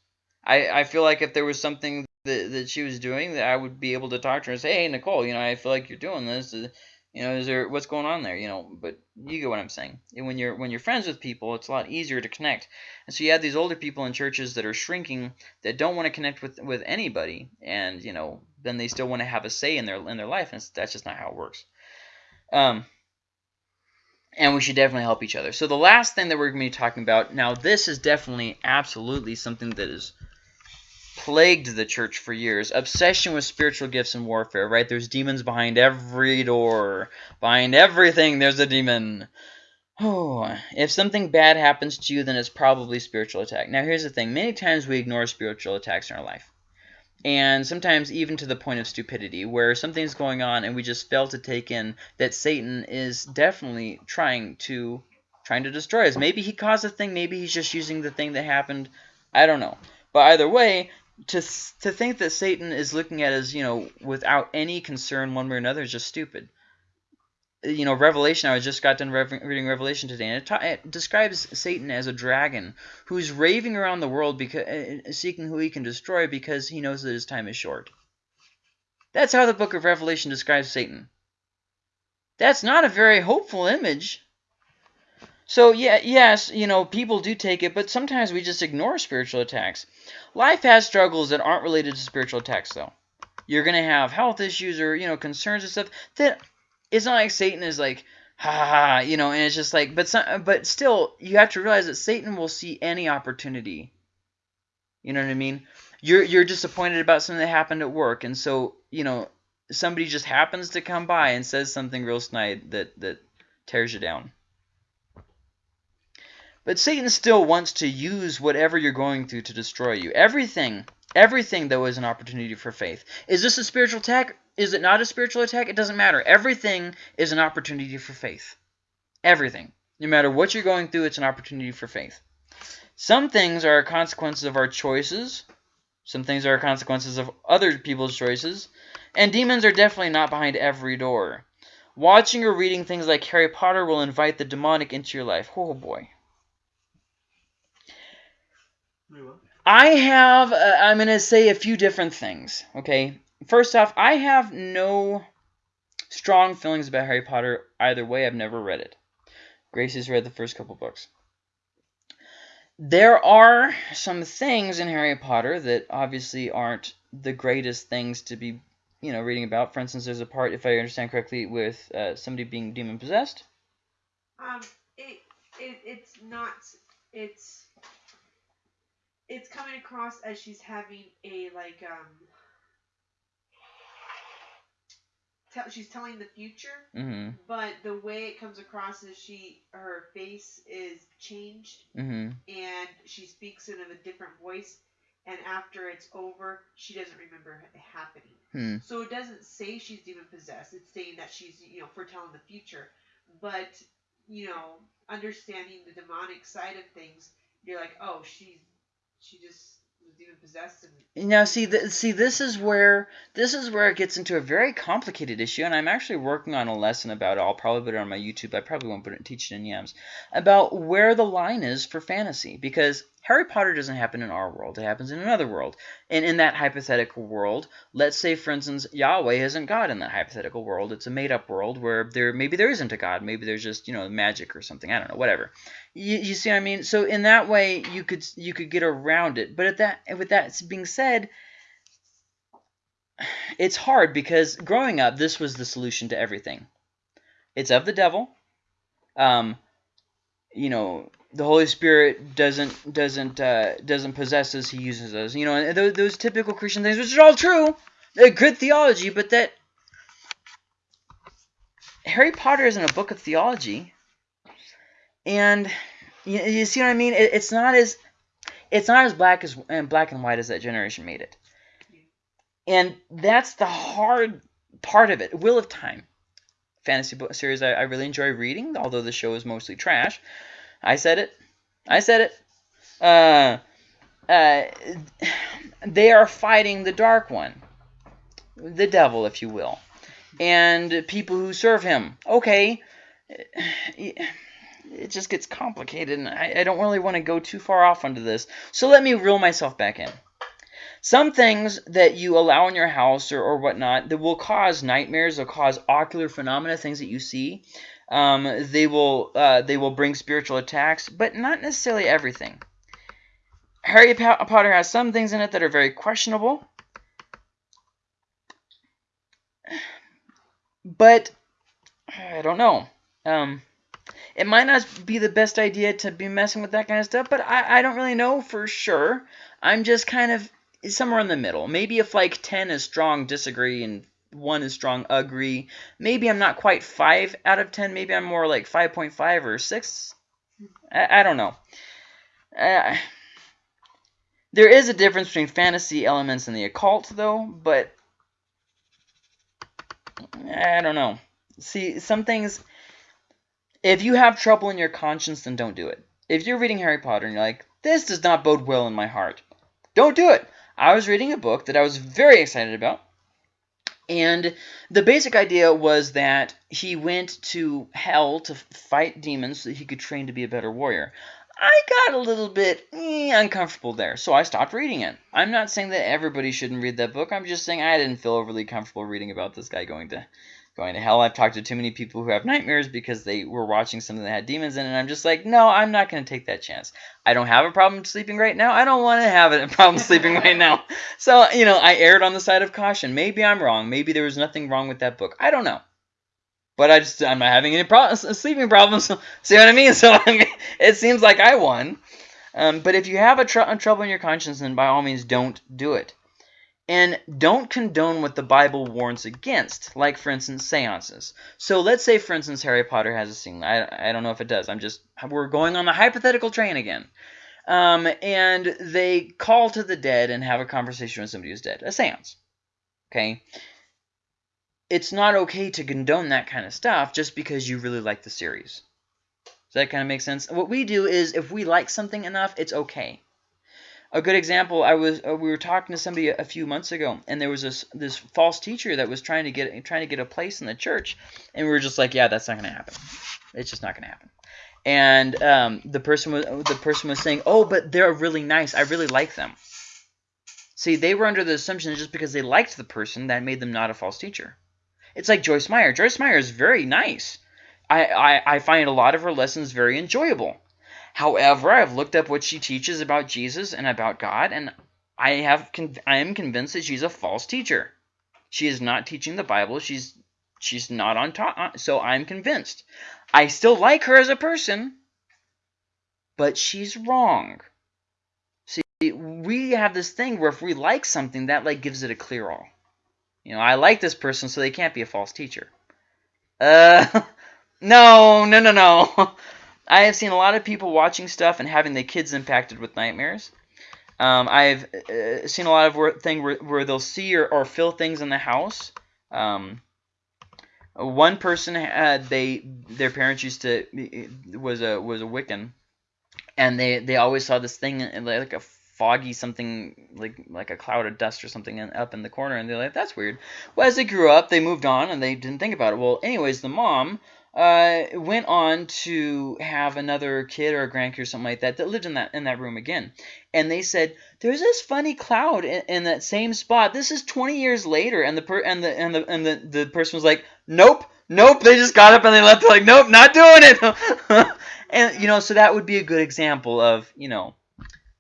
I, I feel like if there was something that, that she was doing that I would be able to talk to her and say, hey, Nicole, you know, I feel like you're doing this. You know, is there what's going on there? You know, but you get what I'm saying. And when you're when you're friends with people, it's a lot easier to connect. And so you have these older people in churches that are shrinking that don't want to connect with with anybody, and you know, then they still want to have a say in their in their life, and that's just not how it works. Um, and we should definitely help each other. So the last thing that we're going to be talking about now, this is definitely absolutely something that is plagued the church for years. Obsession with spiritual gifts and warfare, right? There's demons behind every door. Behind everything, there's a demon. Oh, if something bad happens to you, then it's probably spiritual attack. Now, here's the thing. Many times we ignore spiritual attacks in our life. And sometimes even to the point of stupidity, where something's going on and we just fail to take in that Satan is definitely trying to trying to destroy us. Maybe he caused the thing, maybe he's just using the thing that happened. I don't know. But either way, to to think that Satan is looking at us, you know, without any concern one way or another is just stupid. you know, Revelation. I just got done reading Revelation today, and it, it describes Satan as a dragon who's raving around the world because uh, seeking who he can destroy because he knows that his time is short. That's how the book of Revelation describes Satan. That's not a very hopeful image. So yeah, yes, you know, people do take it, but sometimes we just ignore spiritual attacks. Life has struggles that aren't related to spiritual attacks, though. You're gonna have health issues or you know concerns and stuff that it's not like Satan is like ha ha ha, you know, and it's just like, but some, but still, you have to realize that Satan will see any opportunity. You know what I mean? You're you're disappointed about something that happened at work, and so you know somebody just happens to come by and says something real snide that that tears you down. But Satan still wants to use whatever you're going through to destroy you. Everything, everything though is an opportunity for faith. Is this a spiritual attack? Is it not a spiritual attack? It doesn't matter. Everything is an opportunity for faith. Everything. No matter what you're going through, it's an opportunity for faith. Some things are consequences of our choices. Some things are consequences of other people's choices. And demons are definitely not behind every door. Watching or reading things like Harry Potter will invite the demonic into your life. Oh boy. I have, uh, I'm going to say a few different things, okay? First off, I have no strong feelings about Harry Potter either way. I've never read it. Grace has read the first couple books. There are some things in Harry Potter that obviously aren't the greatest things to be, you know, reading about. For instance, there's a part, if I understand correctly, with uh, somebody being demon possessed. Um, it, it it's not it's it's coming across as she's having a like um tell, she's telling the future Mm-hmm. but the way it comes across is she her face is changed Mm-hmm. and she speaks in a different voice and after it's over she doesn't remember it happening Hmm. so it doesn't say she's demon possessed it's saying that she's you know foretelling the future but you know understanding the demonic side of things you're like oh she's she just was demon possessed and Now, see, th- see, this is where this is where it gets into a very complicated issue, and I'm actually working on a lesson about it. I'll probably put it on my YouTube. I probably won't put it teach it in Yams about where the line is for fantasy, because Harry Potter doesn't happen in our world; it happens in another world. And in that hypothetical world, let's say, for instance, Yahweh isn't God in that hypothetical world. It's a made-up world where there maybe there isn't a God. Maybe there's just you know magic or something. I don't know, whatever. You, you see what I mean? So in that way, you could you could get around it. But at that with that being said, it's hard because growing up, this was the solution to everything. It's of the devil. Um, you know, the Holy Spirit doesn't doesn't uh, doesn't possess us; He uses us. You know, those, those typical Christian things, which is all true. They're good theology, but that Harry Potter isn't a book of theology, and you, you see what I mean? It, it's not as it's not as black as and black and white as that generation made it. And that's the hard part of it. Wheel of Time, fantasy book series I, I really enjoy reading, although the show is mostly trash. I said it. I said it. Uh, uh, they are fighting the Dark One, the devil, if you will, and people who serve him. Okay, it just gets complicated, and I, I don't really want to go too far off onto this. So let me reel myself back in. Some things that you allow in your house or, or whatnot that will cause nightmares, will cause ocular phenomena, things that you see. Um, they will uh, they will bring spiritual attacks, but not necessarily everything. Harry Potter has some things in it that are very questionable, but I don't know. Um, it might not be the best idea to be messing with that kind of stuff, but I, I don't really know for sure. I'm just kind of somewhere in the middle. Maybe if like 10 is strong, disagree, and 1 is strong, agree. Maybe I'm not quite 5 out of 10. Maybe I'm more like 5.5 or 6. I, I don't know. Uh, there is a difference between fantasy elements and the occult, though, but I don't know. See, some things, if you have trouble in your conscience, then don't do it. If you're reading Harry Potter and you're like, this does not bode well in my heart, don't do it. I was reading a book that I was very excited about. And the basic idea was that he went to hell to fight demons so that he could train to be a better warrior. I got a little bit eh, uncomfortable there, so I stopped reading it. I'm not saying that everybody shouldn't read that book. I'm just saying I didn't feel overly comfortable reading about this guy going to going to hell. I've talked to too many people who have nightmares because they were watching something that had demons in it, and I'm just like, no, I'm not going to take that chance. I don't have a problem sleeping right now. I don't want to have a problem sleeping right now. So, you know, I erred on the side of caution. Maybe I'm wrong. Maybe there was nothing wrong with that book. I don't know. But I just I'm not having any problems, sleeping problems. See what I mean? So I mean, it seems like I won. Um, but if you have a, tr- a trouble in your conscience, then by all means don't do it. And don't condone what the Bible warns against, like, for instance, seances. So let's say, for instance, Harry Potter has a scene. I, I don't know if it does. I'm just, we're going on the hypothetical train again. Um, and they call to the dead and have a conversation with somebody who's dead. A seance. Okay? It's not okay to condone that kind of stuff just because you really like the series. Does that kind of make sense? What we do is, if we like something enough, it's okay a good example i was uh, we were talking to somebody a, a, few months ago and there was this this false teacher that was trying to get trying to get a place in the church and we were just like yeah that's not going to happen. It's just not going to happen. And um, the person was the person was saying oh but they're really nice. I really like them. See they were under the assumption that just because they liked the person that made them not a false teacher. It's like joyce meyer. Joyce meyer is very nice. I, I, I find a lot of her lessons very enjoyable However, I've looked up what she teaches about Jesus and about God, and I have I am convinced that she's a false teacher. She is not teaching the Bible. She's she's not on top. Uh, so I'm convinced. I still like her as a person, but she's wrong. See, we have this thing where if we like something, that like gives it a clear all. You know, I like this person, so they can't be a false teacher. Uh, no, no, no, no. I have seen a lot of people watching stuff and having their kids impacted with nightmares. Um, I've uh, seen a lot of thing where, where they'll see or, or feel things in the house. Um, one person had they their parents used to was a was a Wiccan, and they they always saw this thing like a foggy something like like a cloud of dust or something in, up in the corner, and they're like that's weird. Well, as they grew up, they moved on and they didn't think about it. Well, anyways, the mom uh, went on to have another kid or a grandkid or something like that that lived in that in that room again, and they said there's this funny cloud in, in that same spot. This is 20 years later, and the per and the and the and the, the person was like, nope, nope. They just got up and they left. They're like, nope, not doing it. and you know, so that would be a good example of you know.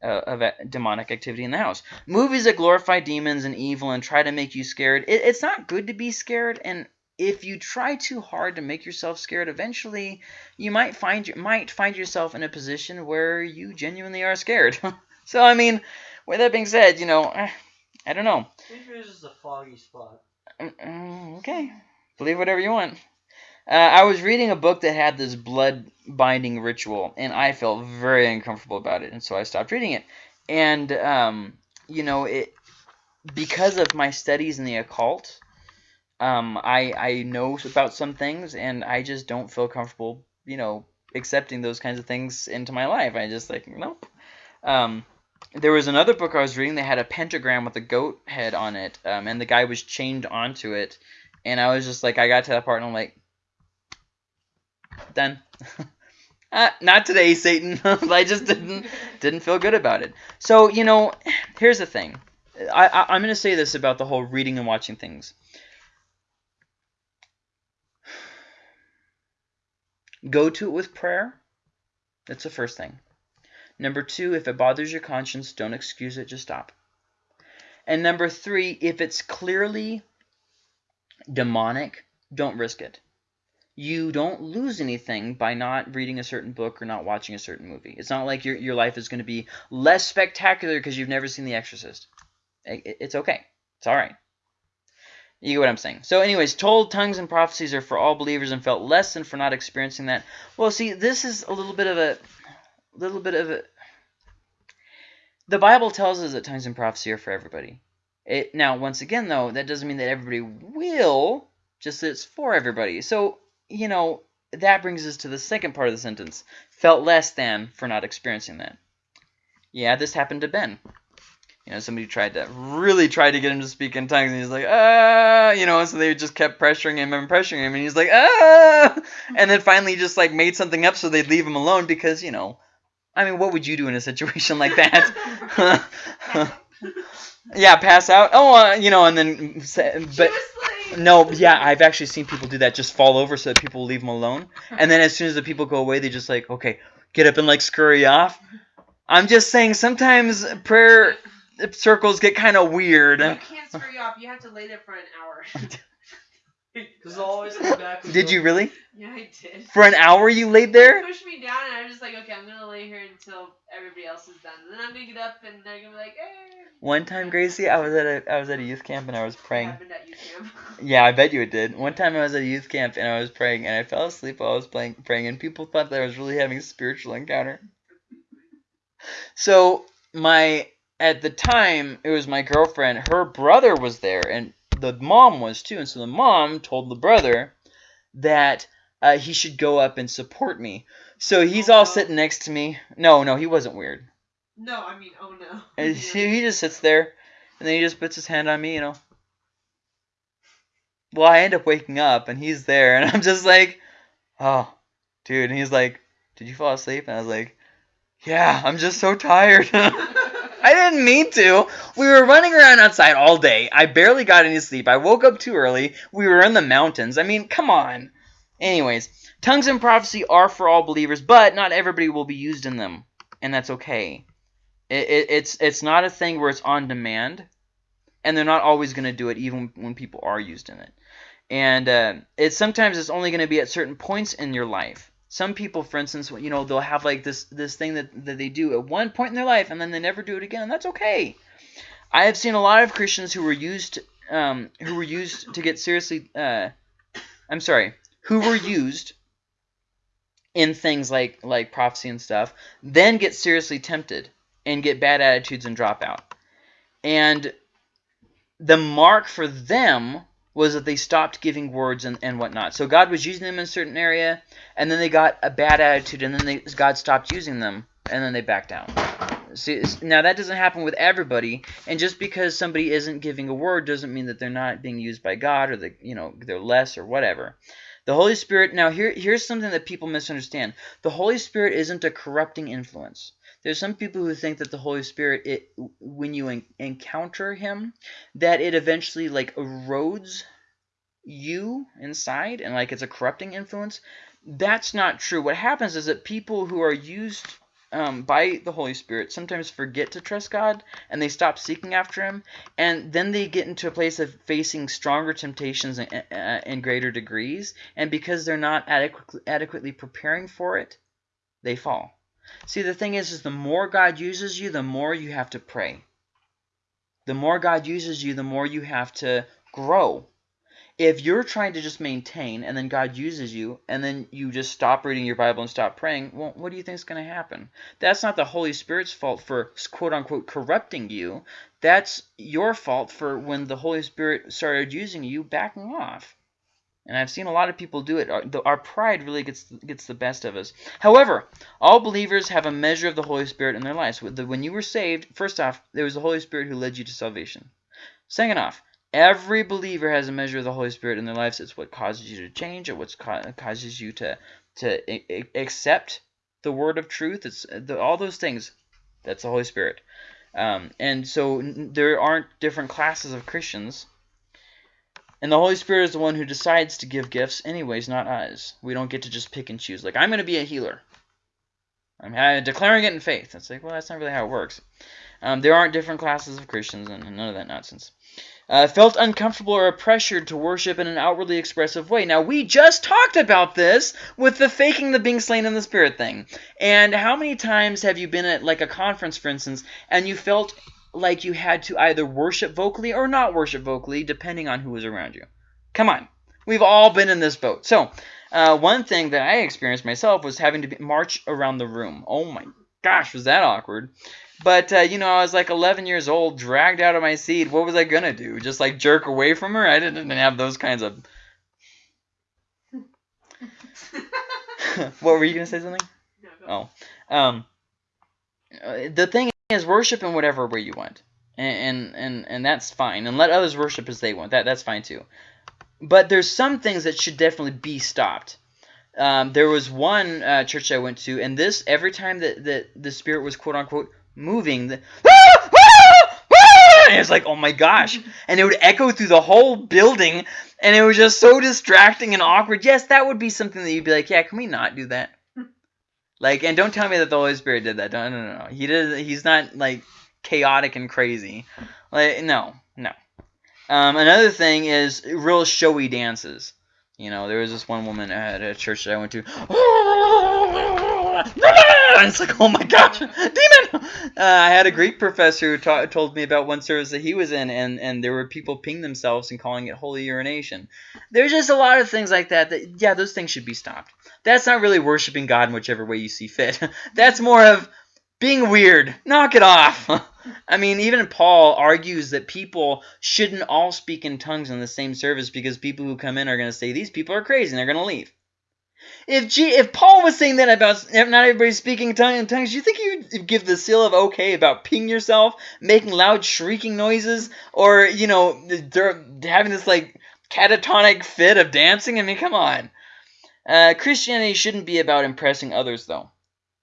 Uh, of demonic activity in the house. Movies that glorify demons and evil and try to make you scared. It, it's not good to be scared, and if you try too hard to make yourself scared, eventually you might find might find yourself in a position where you genuinely are scared. so I mean, with that being said, you know, eh, I don't know. It's just a foggy spot. Mm, mm, okay, believe whatever you want. Uh, I was reading a book that had this blood binding ritual, and I felt very uncomfortable about it, and so I stopped reading it. And um, you know, it because of my studies in the occult um, I I know about some things, and I just don't feel comfortable, you know, accepting those kinds of things into my life. I just like nope. Um, there was another book I was reading that had a pentagram with a goat head on it, um, and the guy was chained onto it, and I was just like, I got to that part, and I'm like, done. uh, not today, Satan. I just didn't didn't feel good about it. So you know, here's the thing. I, I I'm gonna say this about the whole reading and watching things. Go to it with prayer. That's the first thing. Number two, if it bothers your conscience, don't excuse it, just stop. And number three, if it's clearly demonic, don't risk it. You don't lose anything by not reading a certain book or not watching a certain movie. It's not like your, your life is going to be less spectacular because you've never seen The Exorcist. It's okay. It's all right. You get what I'm saying. So anyways, told tongues and prophecies are for all believers and felt less than for not experiencing that. Well, see, this is a little bit of a little bit of a the Bible tells us that tongues and prophecy are for everybody. It now once again though, that doesn't mean that everybody will, just that it's for everybody. So, you know, that brings us to the second part of the sentence. Felt less than for not experiencing that. Yeah, this happened to Ben. You know, somebody tried to really tried to get him to speak in tongues, and he's like, ah, you know, so they just kept pressuring him and pressuring him, and he's like, ah, and then finally just like made something up so they'd leave him alone because you know, I mean, what would you do in a situation like that? yeah, pass out. Oh, uh, you know, and then say, but. No, yeah, I've actually seen people do that. Just fall over so that people leave them alone, and then as soon as the people go away, they just like, okay, get up and like scurry off. I'm just saying, sometimes prayer circles get kind of weird. You can't screw you off. You have to lay there for an hour. Because always come back. Did you really? yeah, I did. For an hour, you laid They there? pushed me down, and I'm just like, okay, I'm gonna lay here until everybody else is done. And then I'm gonna get up, and they're gonna be like, eh. One time, Gracie, I was at a I was at a youth camp and I was What praying. happened at youth camp? Yeah, I bet you it did. One time I was at a youth camp and I was praying and I fell asleep while I was playing praying and people thought that I was really having a spiritual encounter. So my at the time it was my girlfriend, her brother was there and the mom was too, and so the mom told the brother that uh, he should go up and support me. So he's all sitting next to me. No, no, he wasn't weird. No, I mean, oh no. And he, he just sits there, and then he just puts his hand on me, you know. Well, I end up waking up, and he's there, and I'm just like, oh, dude. And he's like, did you fall asleep? And I was like, yeah, I'm just so tired. I didn't mean to. We were running around outside all day. I barely got any sleep. I woke up too early. We were in the mountains. I mean, come on. Anyways, tongues and prophecy are for all believers, but not everybody will be used in them, and that's okay. It, it, it's it's not a thing where it's on demand, and they're not always going to do it, even when people are used in it. And uh, it's sometimes it's only going to be at certain points in your life. Some people, for instance, you know, they'll have like this this thing that, that they do at one point in their life, and then they never do it again, and that's okay. I have seen a lot of Christians who were used um, who were used to get seriously. Uh, I'm sorry, who were used in things like like prophecy and stuff, then get seriously tempted and get bad attitudes and drop out. And the mark for them was that they stopped giving words and, and whatnot. So God was using them in a certain area, and then they got a bad attitude, and then they, God stopped using them, and then they backed down. See, now that doesn't happen with everybody, and just because somebody isn't giving a word doesn't mean that they're not being used by God or that you know they're less or whatever. The Holy Spirit. Now here here's something that people misunderstand. The Holy Spirit isn't a corrupting influence. There's some people who think that the Holy Spirit, it when you en encounter Him, that it eventually like erodes you inside and like it's a corrupting influence. That's not true. What happens is that people who are used um, by the Holy Spirit sometimes forget to trust God and they stop seeking after Him, and then they get into a place of facing stronger temptations in, uh, in greater degrees, and because they're not adequately, adequately preparing for it, they fall. See, the thing is, is the more God uses you, the more you have to pray. The more God uses you, the more you have to grow. If you're trying to just maintain and then God uses you and then you just stop reading your Bible and stop praying, well, what do you think is going to happen? That's not the Holy Spirit's fault for quote unquote corrupting you. That's your fault for when the Holy Spirit started using you backing off. And I've seen a lot of people do it. Our, the, our pride really gets gets the best of us. However, all believers have a measure of the Holy Spirit in their lives. When you were saved, first off, there was the Holy Spirit who led you to salvation. Second off, every believer has a measure of the Holy Spirit in their lives. It's what causes you to change. It what causes you to to accept the word of truth. It's the, all those things. That's the Holy Spirit. Um, and so there aren't different classes of Christians and the Holy Spirit is the one who decides to give gifts anyways, not us. We don't get to just pick and choose. Like, I'm going to be a healer. I'm declaring it in faith. It's like, well, that's not really how it works. Um, there aren't different classes of Christians and none of that nonsense. Uh, felt uncomfortable or pressured to worship in an outwardly expressive way. Now, we just talked about this with the faking the being slain in the spirit thing. And how many times have you been at, like, a conference, for instance, and you felt like you had to either worship vocally or not worship vocally, depending on who was around you. Come on. We've all been in this boat. So, uh, one thing that I experienced myself was having to be, march around the room. Oh my gosh, was that awkward. But, uh, you know, I was like 11 years old, dragged out of my seat. What was I going to do? Just like jerk away from her? I didn't have those kinds of... what were you going to say something? No, oh. Um, uh, the thing is worship in whatever way you want. and and and, and that's fine. And let others worship as they want. That that's fine too. But there's some things that should definitely be stopped. Um, there was one uh, church I went to, and this every time that, that the spirit was quote unquote moving, the, and it's like, oh my gosh, and it would echo through the whole building, and it was just so distracting and awkward. Yes, that would be something that you'd be like, yeah, can we not do that? Like, and don't tell me that the Holy Spirit did that. No, no, no. He did. He's not like chaotic and crazy. Like, no, no. Um, another thing is real showy dances. You know, there was this one woman at a church that I went to. And it's like, oh my gosh, demon! Uh, I had a Greek professor who ta- told me about one service that he was in, and, and there were people ping themselves and calling it holy urination. There's just a lot of things like that that, yeah, those things should be stopped. That's not really worshiping God in whichever way you see fit. That's more of being weird. Knock it off. I mean, even Paul argues that people shouldn't all speak in tongues in the same service because people who come in are going to say these people are crazy and they're going to leave. If G, if Paul was saying that about not everybody speaking in tongues, do you think you'd give the seal of okay about peeing yourself, making loud shrieking noises, or you know, having this like catatonic fit of dancing? I mean, come on. Uh, Christianity shouldn't be about impressing others, though.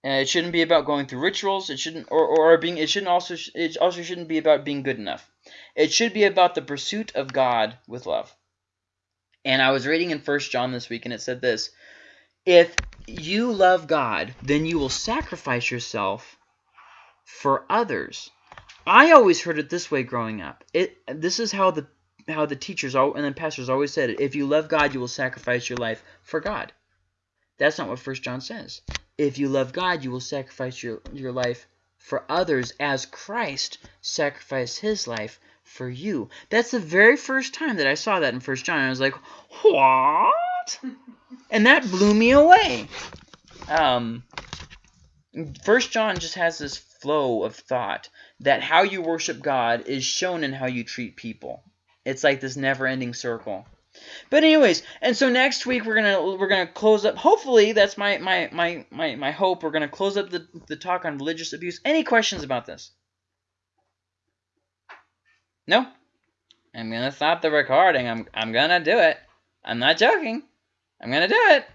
Uh, it shouldn't be about going through rituals. It shouldn't, or, or being. It shouldn't also. It also shouldn't be about being good enough. It should be about the pursuit of God with love. And I was reading in First John this week, and it said this: If you love God, then you will sacrifice yourself for others. I always heard it this way growing up. It. This is how the how the teachers all and the pastors always said it. If you love God, you will sacrifice your life for God. That's not what First John says. If you love God, you will sacrifice your, your life for others as Christ sacrificed his life for you. That's the very first time that I saw that in First John. I was like, what? And that blew me away. Um, First John just has this flow of thought that how you worship God is shown in how you treat people. It's like this never-ending circle. But anyways, and so next week we're gonna we're gonna close up. Hopefully, that's my my my my, my hope. We're gonna close up the the talk on religious abuse. Any questions about this? No. I'm gonna stop the recording. I'm I'm gonna do it. I'm not joking. I'm gonna do it.